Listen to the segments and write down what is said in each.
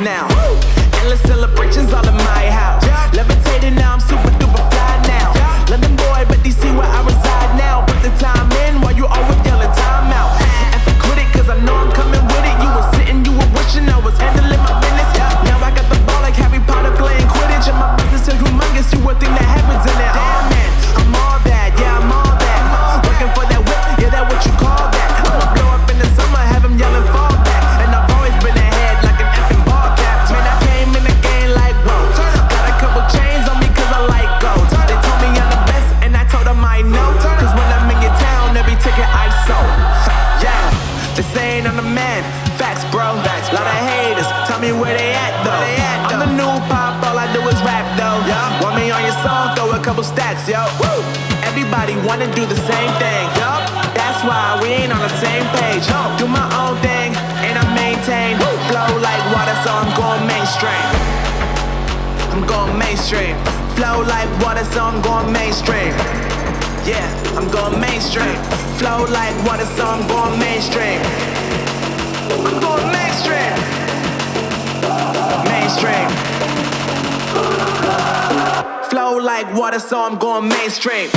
now. water, so I'm going mainstream. Yeah, I'm going mainstream. Flow like water, so I'm going mainstream. I'm going mainstream. Mainstream. Flow like water, so I'm going mainstream.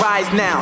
rise now.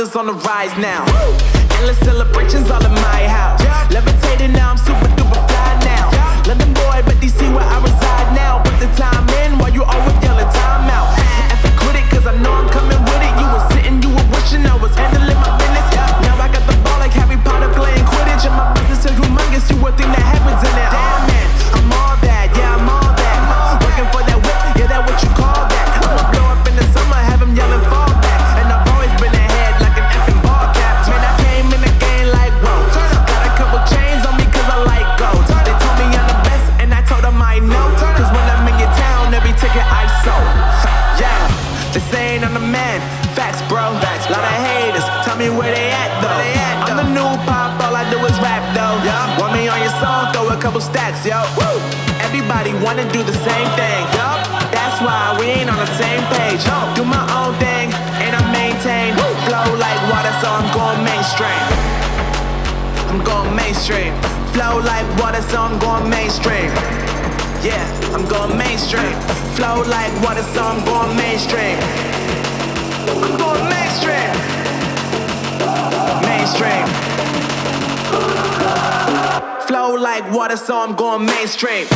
brothers on the rise now. Woo! Endless celebrations all in my house. Yeah. Levitating now, I'm super duper fly now. Yeah. London boy, but see where I reside now. Put the time in while you always yelling time mainstream. Flow like water, so I'm going mainstream. Yeah, I'm going mainstream. Flow like water, so I'm going mainstream. I'm going mainstream. Mainstream. Flow like water, so I'm going mainstream.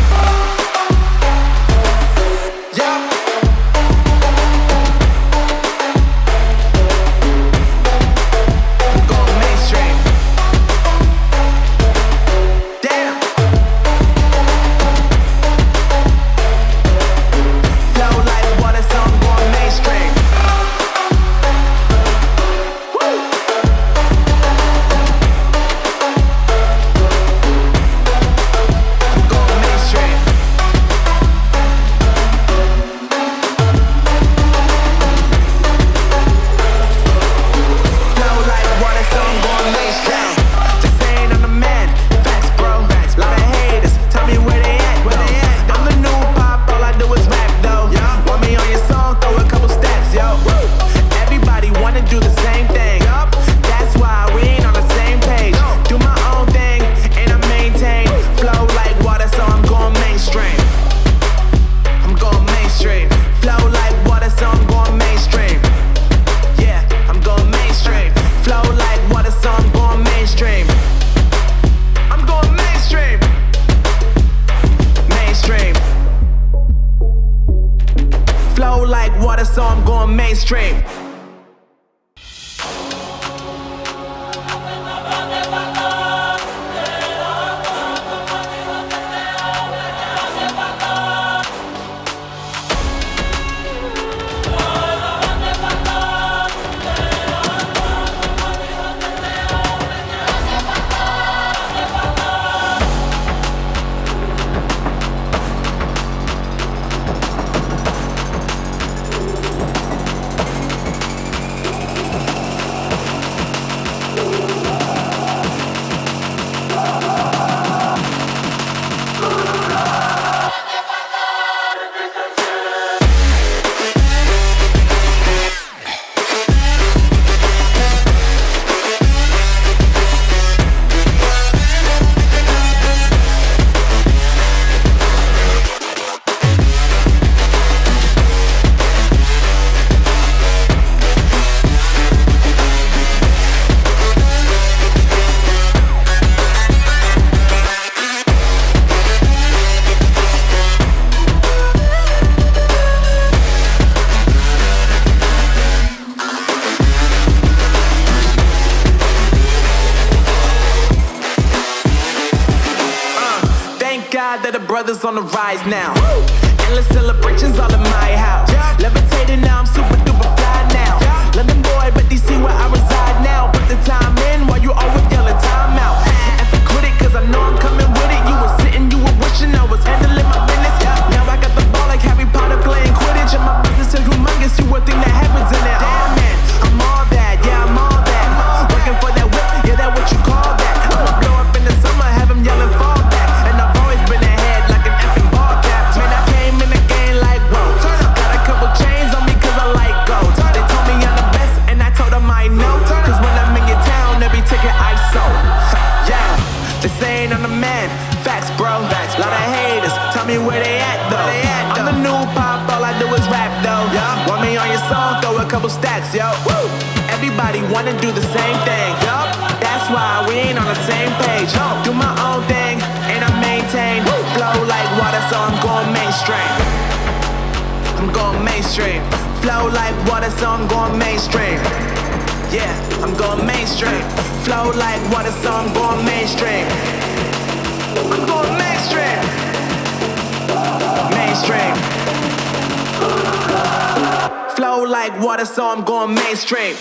Now. Flow like water, so I'm going mainstream.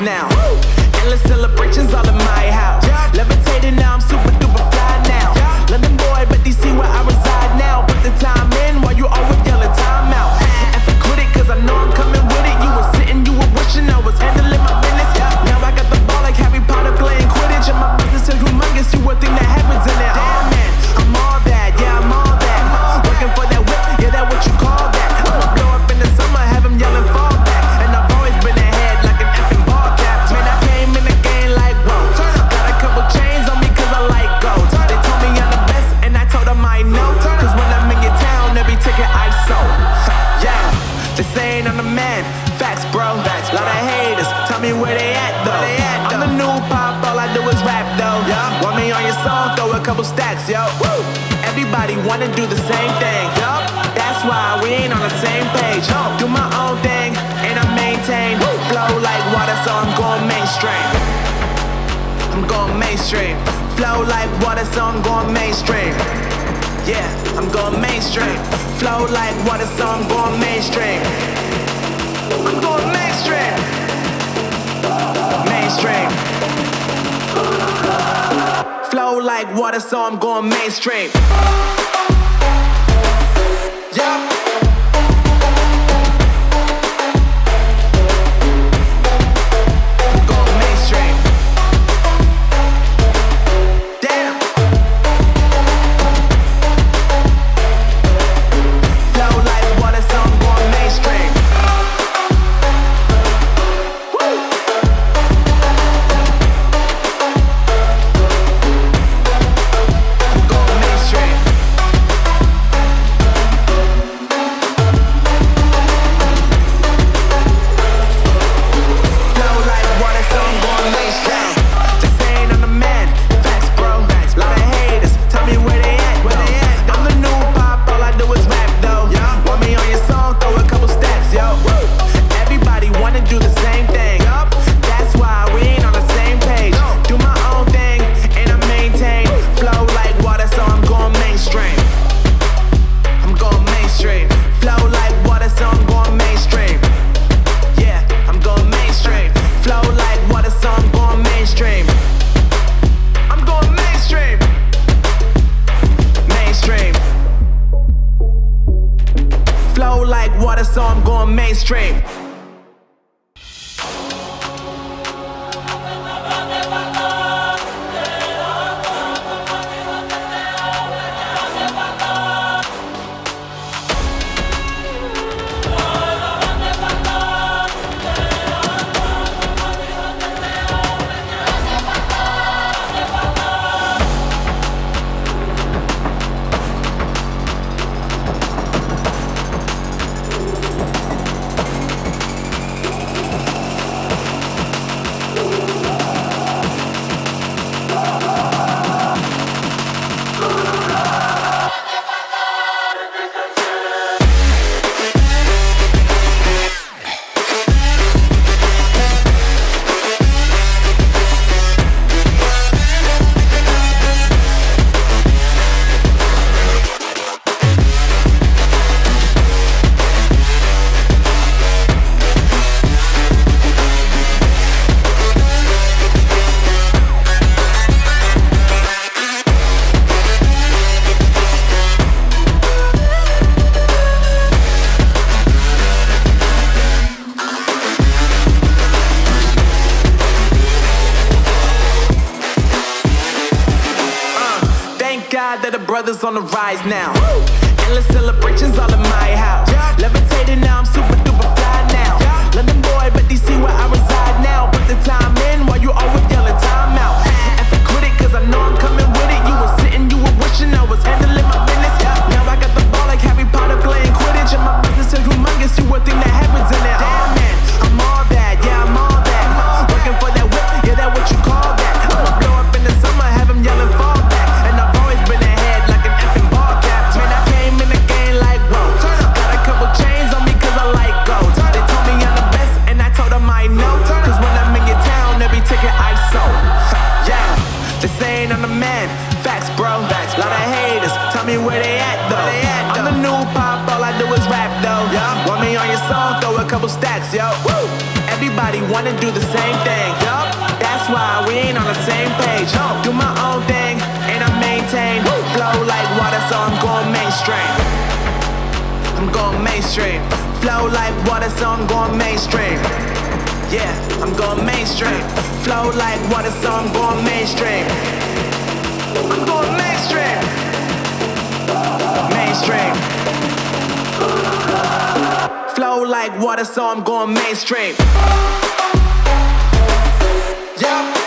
now. my zone, going mainstream. Yeah, I'm going mainstream. Flow like water, so I'm going mainstream. I'm going mainstream. Mainstream. Flow like water, so I'm going mainstream. Yeah. guys now. facts, yo. Woo! Everybody wanna do the same thing, yo. That's why we ain't on the same page. Yo. Do my own thing, and I maintain. Woo! Flow like water, so I'm going mainstream. I'm going mainstream. Flow like water, so I'm going mainstream. Yeah, I'm going mainstream. Flow like water, so I'm going mainstream. I'm going mainstream. Mainstream. Flow like water, so I'm going mainstream. Yeah.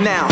now.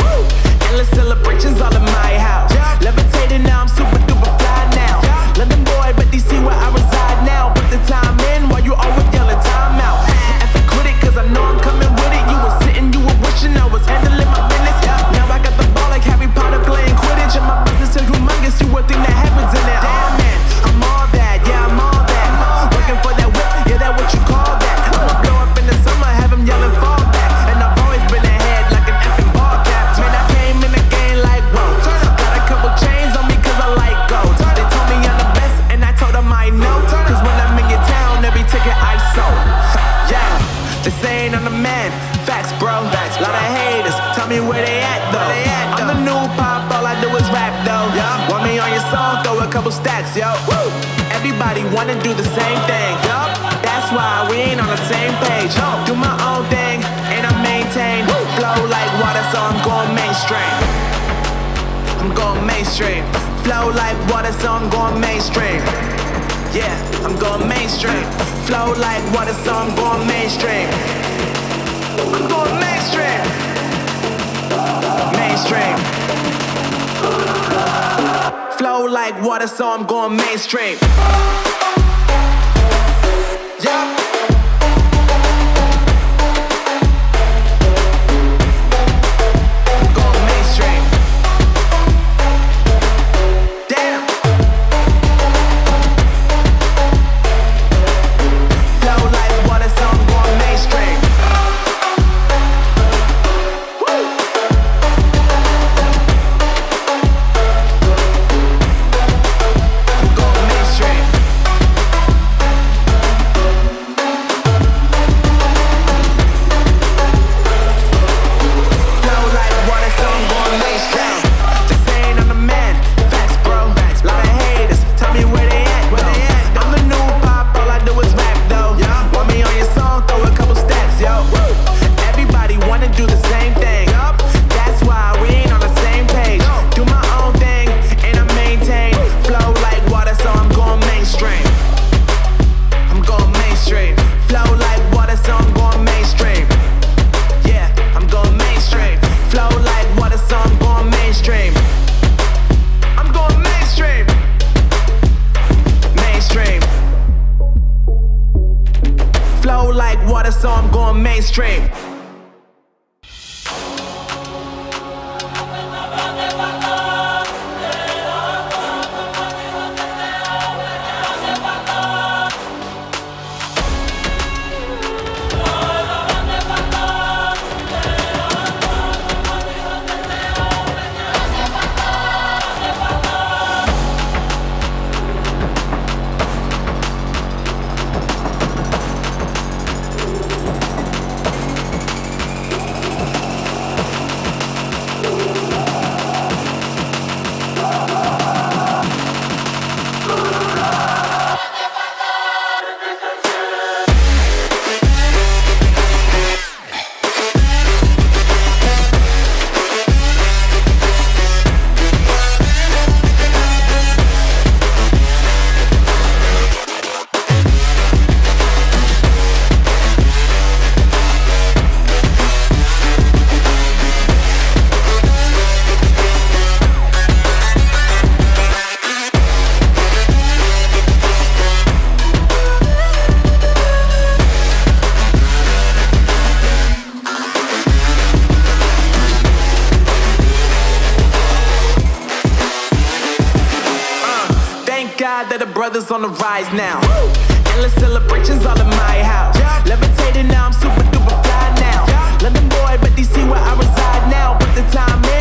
that the brothers on the rise now. Woo! Endless celebrations all in my house. Yeah. Levitating now, I'm super duper fly now. Yeah. London boy, but DC where I reside now. Put the time in.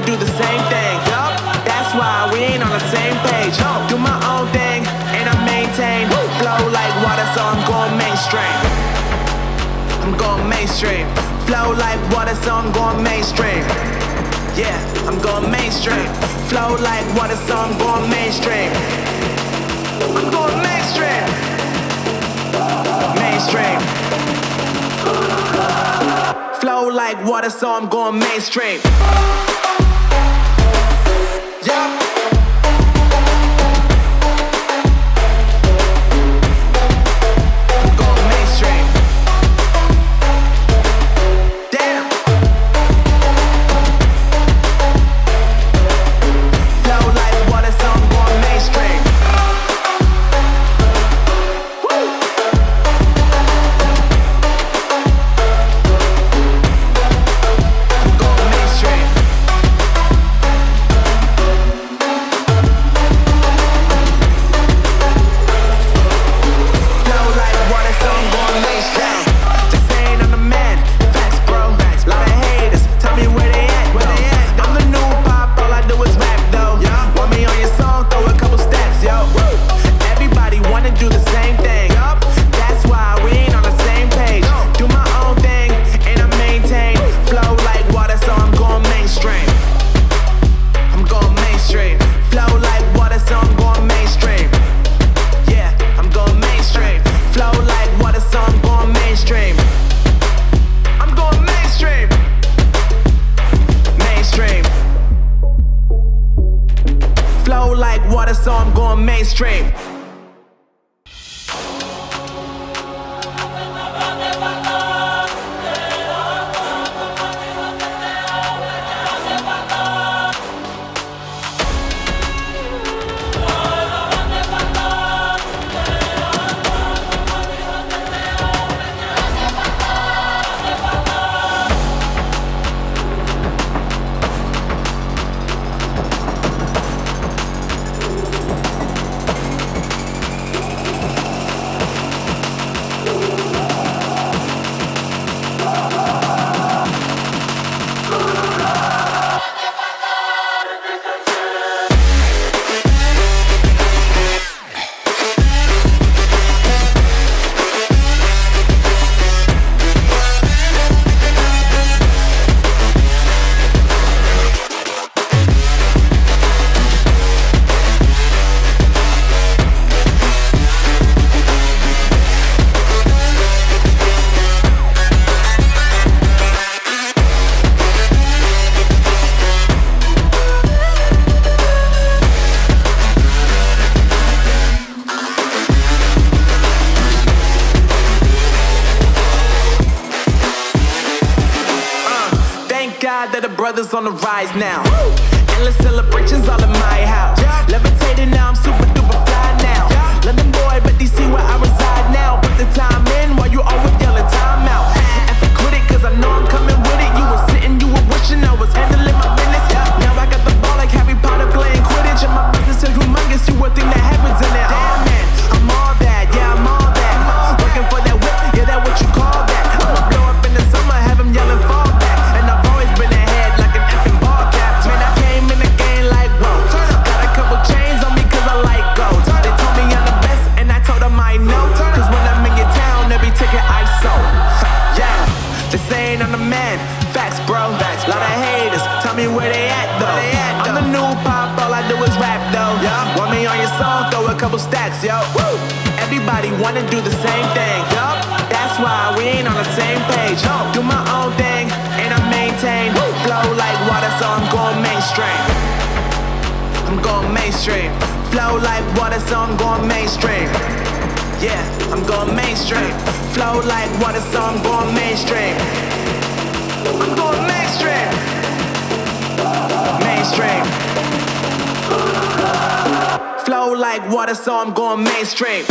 wanna do the same thing. Yup, that's why we ain't on the same page. Yo, do my own thing, and I maintain. Flow like water, so I'm going mainstream. I'm going mainstream. Flow like water, so I'm going mainstream. Yeah, I'm going mainstream. Flow like water, so I'm going mainstream. I'm going mainstream. Mainstream. Flow like water, so I'm going mainstream. Yeah. on the rise now. going mainstream. Yeah, I'm going mainstream. Flow like water, so I'm going mainstream. I'm going mainstream. Mainstream. Flow like water, so I'm going mainstream.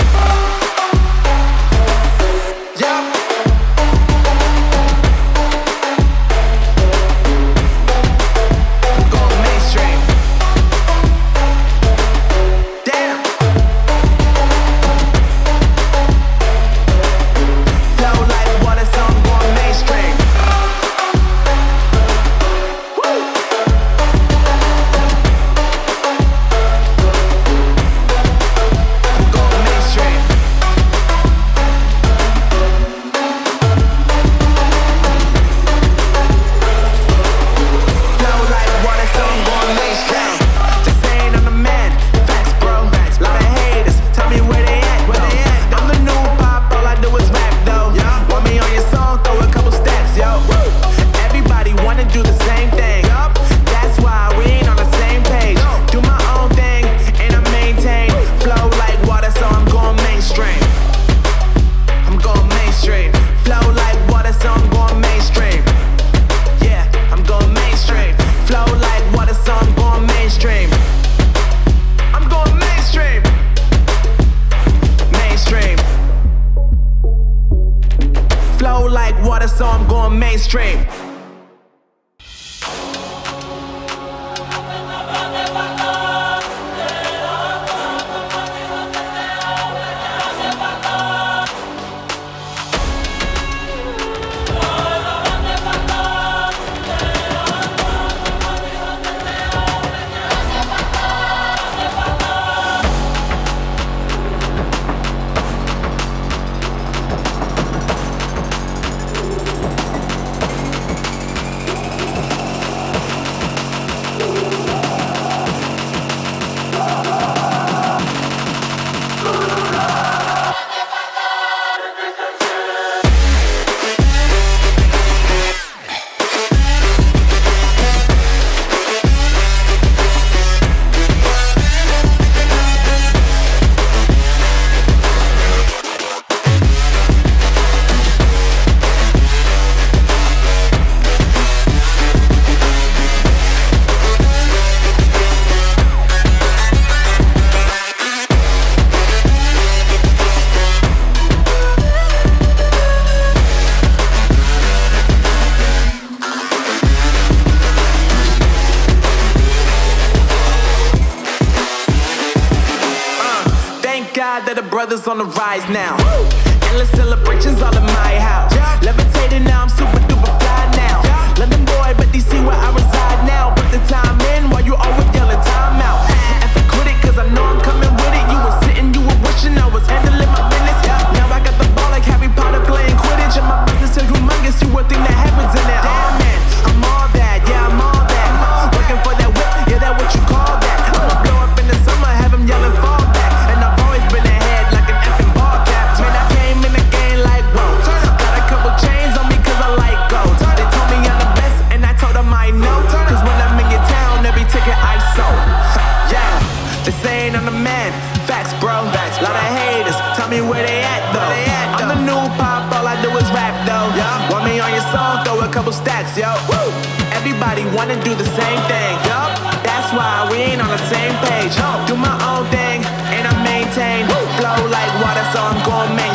now.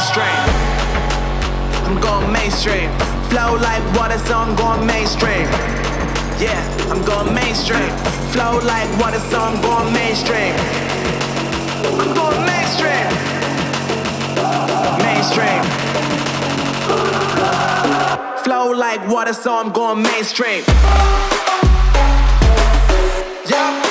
mainstream. I'm going mainstream. Flow like water, so I'm going mainstream. Yeah, I'm going mainstream. Flow like water, so I'm going mainstream. I'm going mainstream. Mainstream. Flow like water, so I'm going mainstream. Yeah.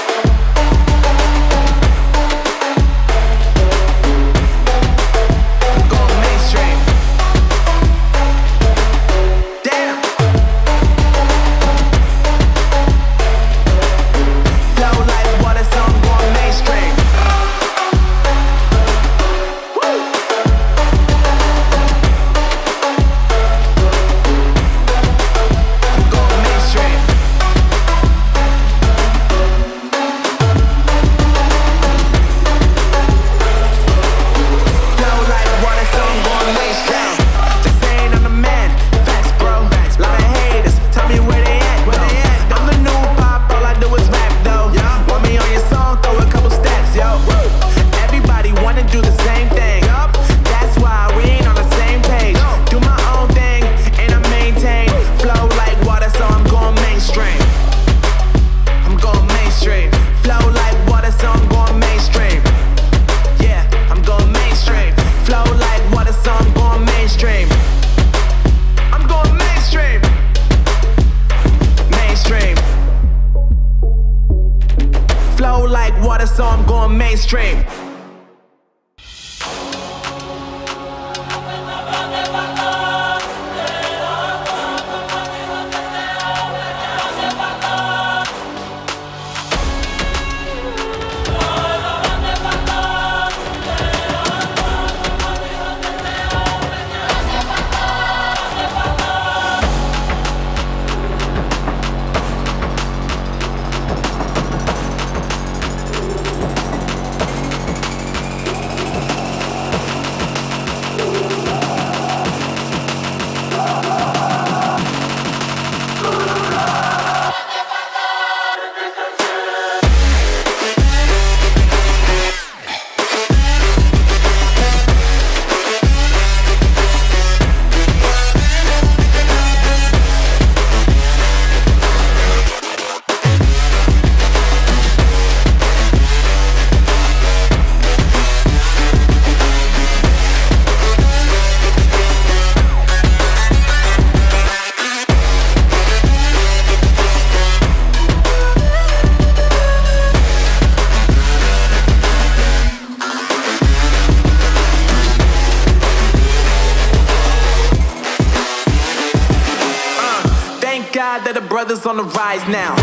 now.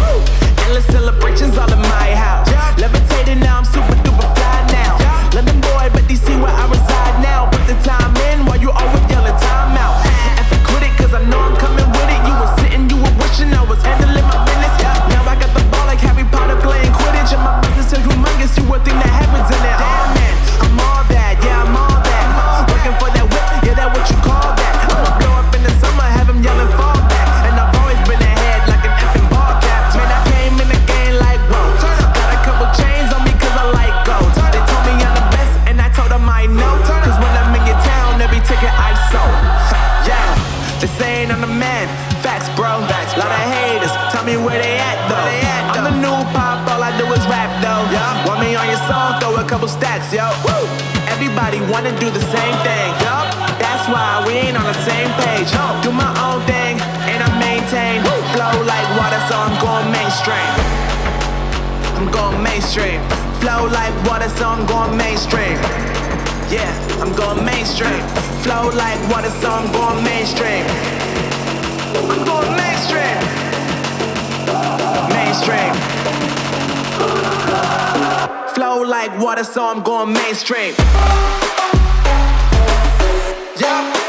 stacks, yo. Woo! Everybody wanna do the same thing, yo. That's why we ain't on the same page. Yo. Do my own thing, and I maintain. Woo! Flow like water, so I'm going mainstream. I'm going mainstream. Flow like water, so I'm going mainstream. Yeah, I'm going mainstream. Flow like water, so I'm going mainstream. I'm going mainstream. Mainstream. Flow like water, so I'm going mainstream. Yeah.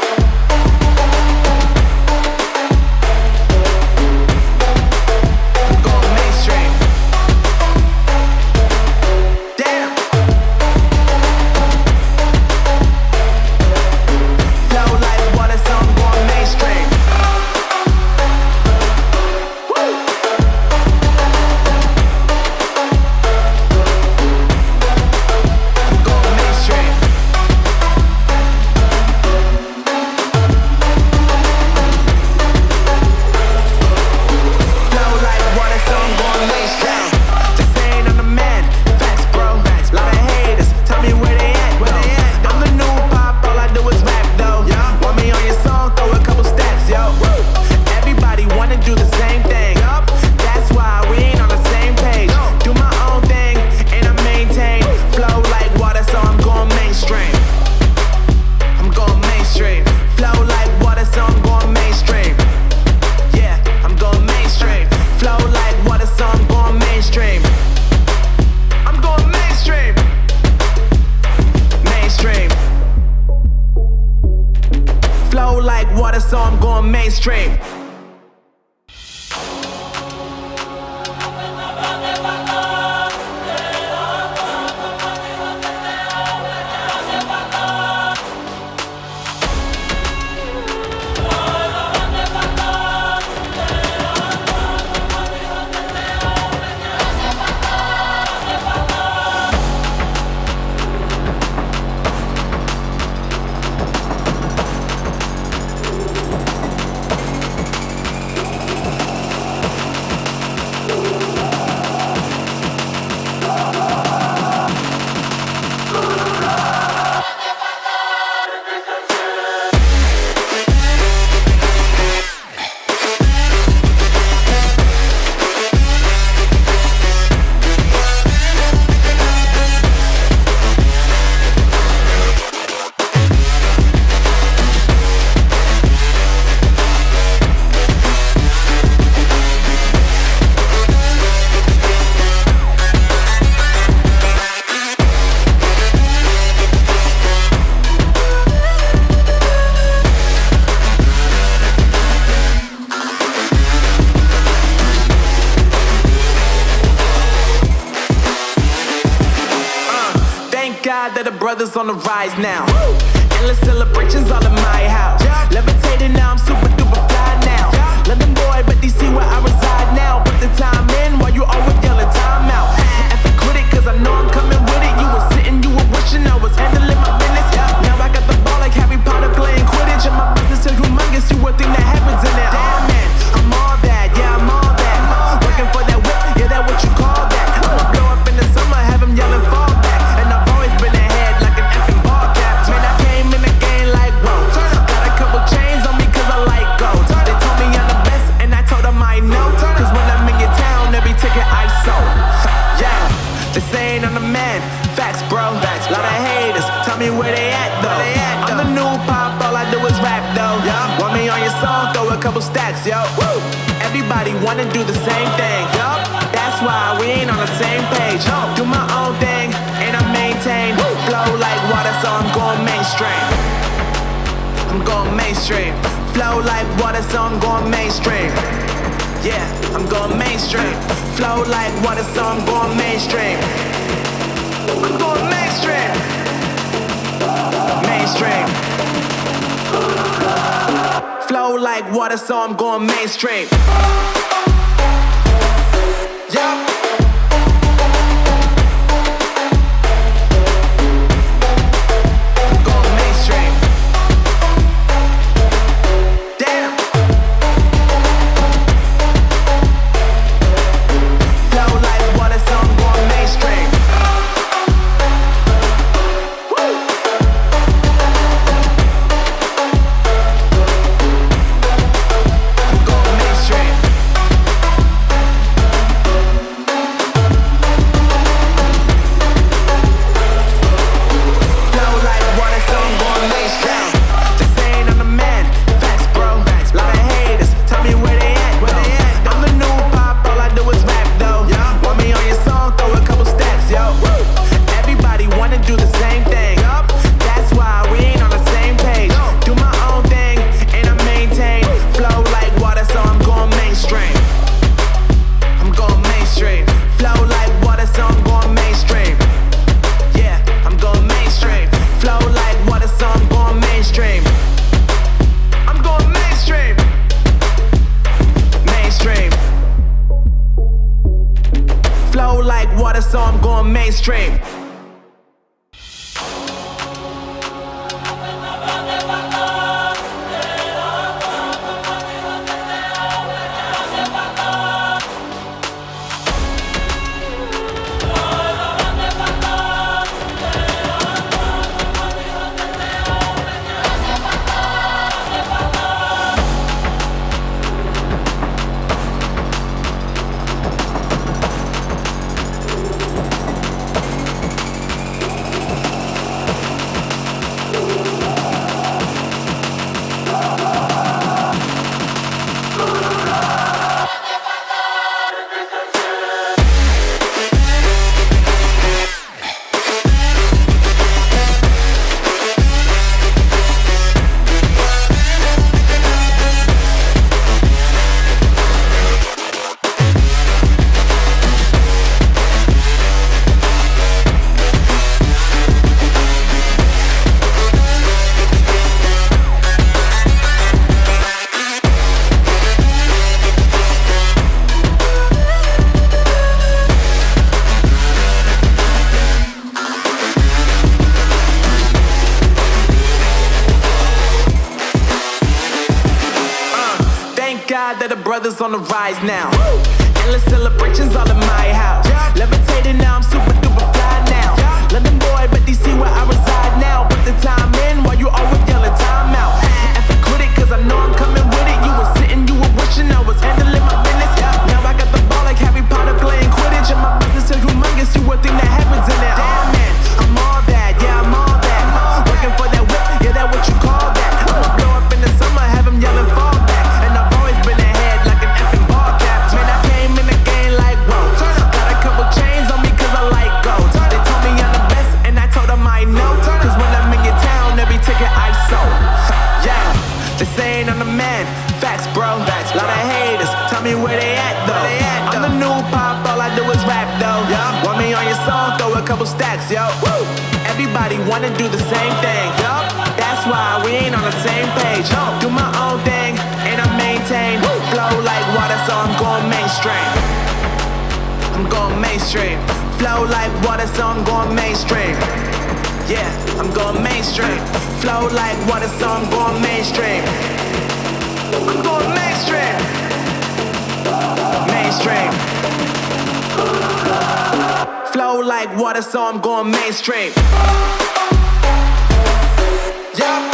now. flow like water, so I'm going mainstream. I'm going mainstream. Mainstream. Flow like water, so I'm going mainstream. Yup. side that the brothers on the rise now. Woo! Endless celebrations all in my house. Yeah. Levitating now, I'm super duper fly now. Yeah. London boy, but DC where I reside now. Put the time in while you always yelling time out. If I quit it, cause I know I'm coming with it. You were sitting, you were wishing I was handling my business. Yeah. Now I got the ball like Harry Potter playing Quidditch. And my business is humongous, you would think that yo. Woo! Everybody wanna do the same thing, yo. That's why we ain't on the same page. Yo. Do my own thing, and I maintain. Woo! Flow like water, so I'm going mainstream. I'm going mainstream. Flow like water, so I'm going mainstream. Yeah, I'm going mainstream. Flow like water, so I'm going mainstream. I'm going mainstream. Mainstream. Flow like water, so I'm going mainstream. Yeah.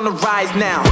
on the rise now.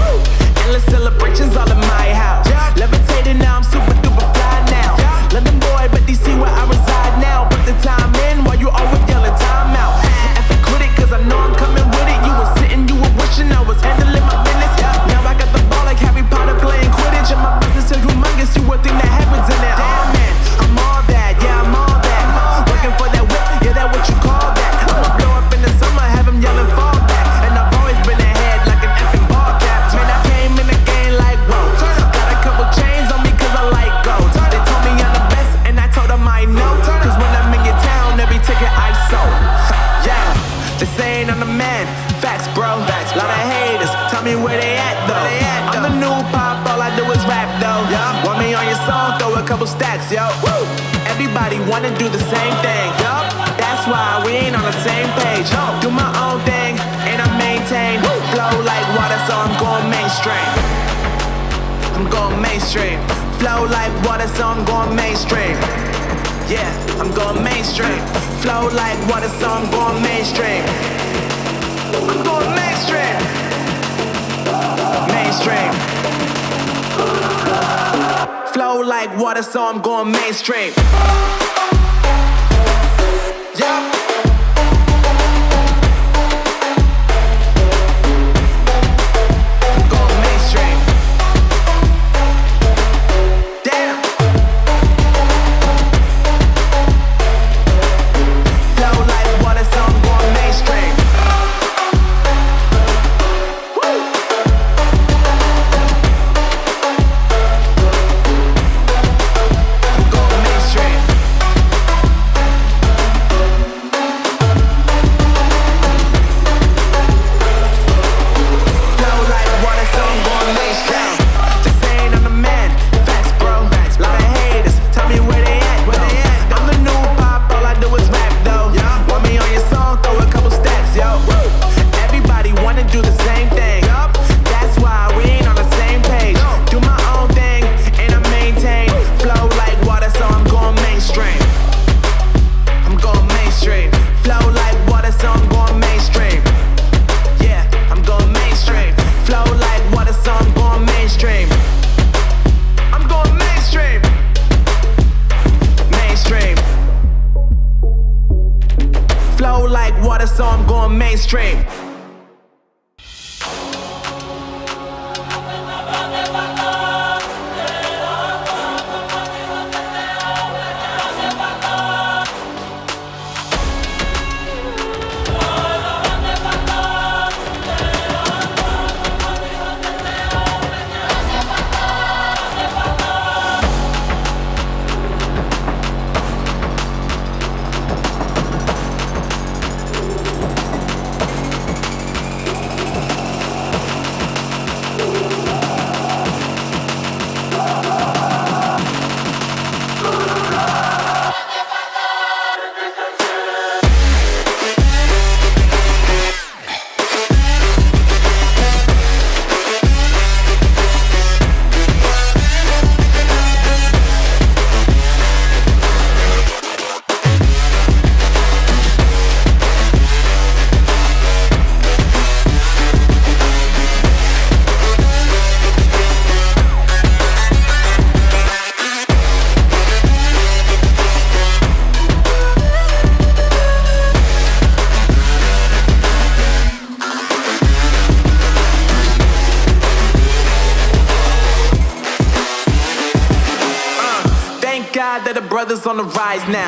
Now.